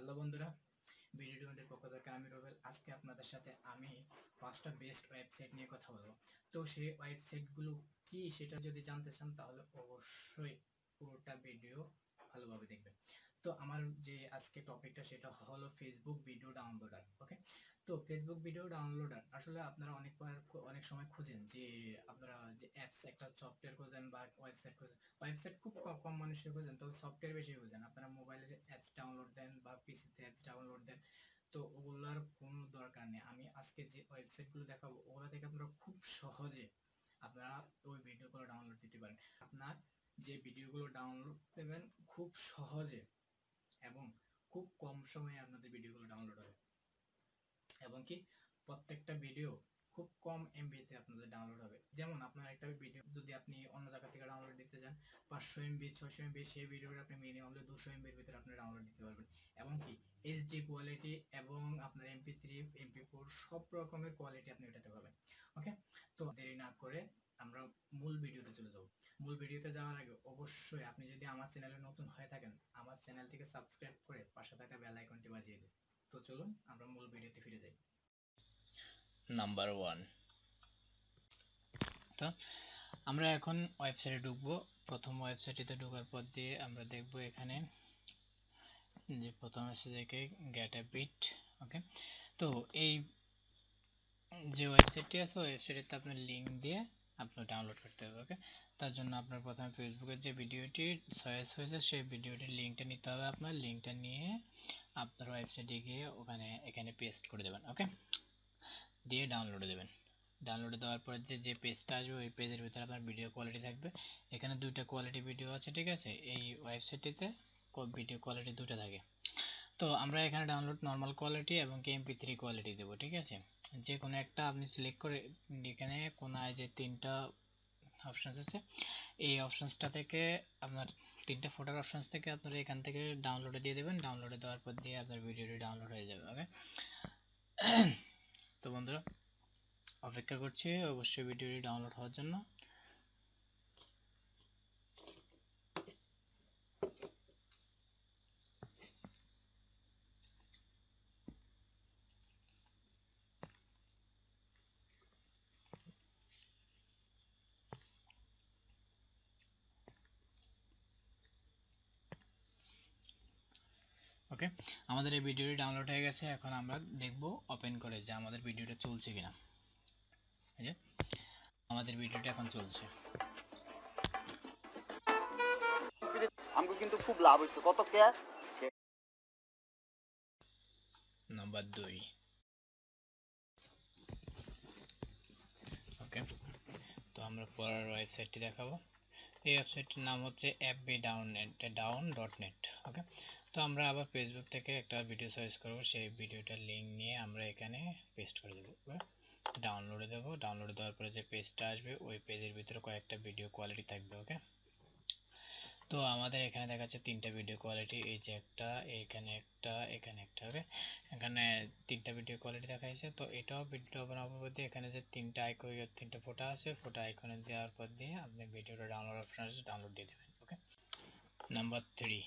Hello বন্ধুরা video টোয়েন্টির পক্ষ থেকে আমি রবেল। আজকে আপনাদের সাথে আমি পাঁচটা বেস্ট ওয়েবসাইট নিয়ে কথা বলব। তো সেই ওয়েবসাইটগুলো কি সেটা যদি জানতে চান, তাহলে অবশ্যই পুরোটা ভিডিও ভালোভাবে দেখবেন। তো আমার যে আজকে টপিকটা সেটা হলো ফেসবুক ভিডিও ডাউনলোডার ওকে তো ফেসবুক ভিডিও ডাউনলোডার আসলে আপনারা অনেকবার, অনেক সময় খুঁজেন যে আপনারা যে অ্যাপস একটা সফটওয়্যার ওয়েবসাইট খোঁজেন। ওয়েবসাইট খুব কম মানুষের খোঁজেন, তবে সফটওয়্যার বেশি খোঁজেন। আপনারা অ্যাপস ডাউনলোড দেন বা পিসিতে অ্যাপস ডাউনলোড দেন, তো ওগুলার কোনো দরকার নেই। আমি আজকে যে ওয়েবসাইটগুলো দেখাবো, ওগুলো থেকে আপনারা খুব সহজে আপনারা ওই ভিডিওগুলো ডাউনলোড দিতে পারেন। আপনার যে ভিডিওগুলো ডাউনলোড দেবেন খুব সহজে এবং খুব কম সময়ে আপনাদের ভিডিওগুলো ডাউনলোড হবে। এবং কি, প্রত্যেকটা ভিডিও খুব কম এমবিতে আপনাদের ডাউনলোড হবে। যেমন আপনার একটা ভিডিও যদি আপনি অন্য জায়গা থেকে ডাউনলোড দিতে চান, পাঁচশো এমবি ছয়শো এমবি সেই ভিডিওটা আপনি মিনিমাম দুশো এমবির ভিতরে আপনি ডাউনলোড দিতে পারবেন। এবং কি এইচডি কোয়ালিটি এবং আপনার এমপি থ্রি এমপি ফোর সব রকমের কোয়ালিটি আপনি এটাতে পাবেন। ওকে তো দেরি না করে আমরা মূল ভিডিওতে চলে যাব। মূল ভিডিওতে যাওয়ার আগে অবশ্যই আপনি যদি আমার চ্যানেলে নতুন হয়ে থাকেন, আমার চ্যানেলটিকে সাবস্ক্রাইব করে পাশে থাকা বেল আইকনটি বাজিয়ে দিন। তো চলুন আমরা মূল ভিডিওতে ফিরে যাই। নাম্বার ওয়ান তো আমরা এখন ওয়েবসাইটে ঢুকবো। প্রথম ওয়েবসাইটটিতে ঢোকার পর দিয়ে আমরা দেখব এখানে যে প্রথম আছে গেট এ বিট ওকে তো এই যে ওয়েবসাইটটি আছে ওয়েবসাইটে আপনার লিঙ্ক দিয়ে আপনার ডাউনলোড করতে হবে ওকে তার জন্য আপনার প্রথমে ফেসবুকের যে ভিডিওটি সয়েস হয়েছে, সেই ভিডিওটির লিঙ্কটা নিতে হবে আপনার। লিঙ্কটা নিয়ে আপনার ওয়েবসাইটে গিয়ে ওখানে, এখানে পেস্ট করে দেবেন ওকে দিয়ে ডাউনলোডে দেবেন। ডাউনলোডে দেওয়ার পরে যে পেজটা আসবে, ওই পেজের ভিতরে আপনার ভিডিও কোয়ালিটি থাকবে। এখানে দুইটা কোয়ালিটি ভিডিও আছে, ঠিক আছে? এই ওয়েবসাইটটিতে ভিডিও কোয়ালিটি দুটো থাকে। তো আমরা এখানে ডাউনলোড নর্মাল কোয়ালিটি এবং এমপি থ্রি কোয়ালিটি দেবো, ঠিক আছে? যে কোনো একটা আপনি সিলেক্ট করে এখানে কোনায় যে তিনটা অপশানস আছে, এই অপশানসটা থেকে আপনার তিনটা ফটোর অপশানস থেকে আপনারা এখান থেকে ডাউনলোডে দিয়ে দেবেন। ডাউনলোডে দেওয়ার পর দিয়ে আপনার ভিডিওটি ডাউনলোড হয়ে যাবে ওকে তো বন্ধুরা অপেক্ষা করছি অবশ্যই ভিডিওটি ডাউনলোড হওয়ার জন্য। ওকে? আমাদের এই ভিডিওটি ডাউনলোড হয়ে গেছে এখন আমরা দেখব ওপেন করে যে আমাদের ভিডিওটা চলছে কিনা। এই যে আমাদের ভিডিওটা এখন চলছে। আমাকে কিন্তু খুব লাভ হয়েছে কত কে? নাম্বার দুই। ওকে তো আমরা পরের ওয়েবসাইটটি দেখাবো। এই ওয়েবসাইটটির নাম হচ্ছে app B down net down dot net okay? তো আমরা আবার ফেসবুক থেকে একটা ভিডিও সার্চ করব, সেই ভিডিওটার লিঙ্ক নিয়ে আমরা এখানে পেস্ট করে দেবো। ডাউনলোডে দেবো। ডাউনলোড দেওয়ার পরে যে পেজটা আসবে, ওই পেজের ভিতরে কয়েকটা ভিডিও কোয়ালিটি থাকবে ওকে তো আমাদের এখানে দেখাচ্ছে তিনটা ভিডিও কোয়ালিটি এই যে একটা, এখানে একটা এখানে একটা ওকে এখানে তিনটা ভিডিও কোয়ালিটি দেখাইছে তো এটাও ভিডিও হওয়ার পর এখানে যে তিনটা আইকন তিনটা ফটো আছে ফটো আইকনে দেওয়ার পর দিয়ে আপনি ভিডিওটা ডাউনলোড অপশন আছে ডাউনলোড দিয়ে দেবেন ওকে নাম্বার থ্রি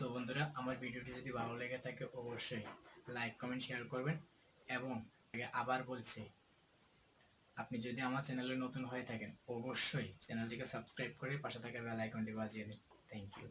তো বন্ধুরা, আমার ভিডিওটি যদি ভালো লেগে থাকে, অবশ্যই লাইক কমেন্ট শেয়ার করবেন এবং আবার বলছি, আপনি যদি আমার চ্যানেলে নতুন হয়ে থাকেন, অবশ্যই চ্যানেলটিকে সাবস্ক্রাইব করে পাশে থাকা বেল আইকনটি বাজিয়ে দিন। Thank you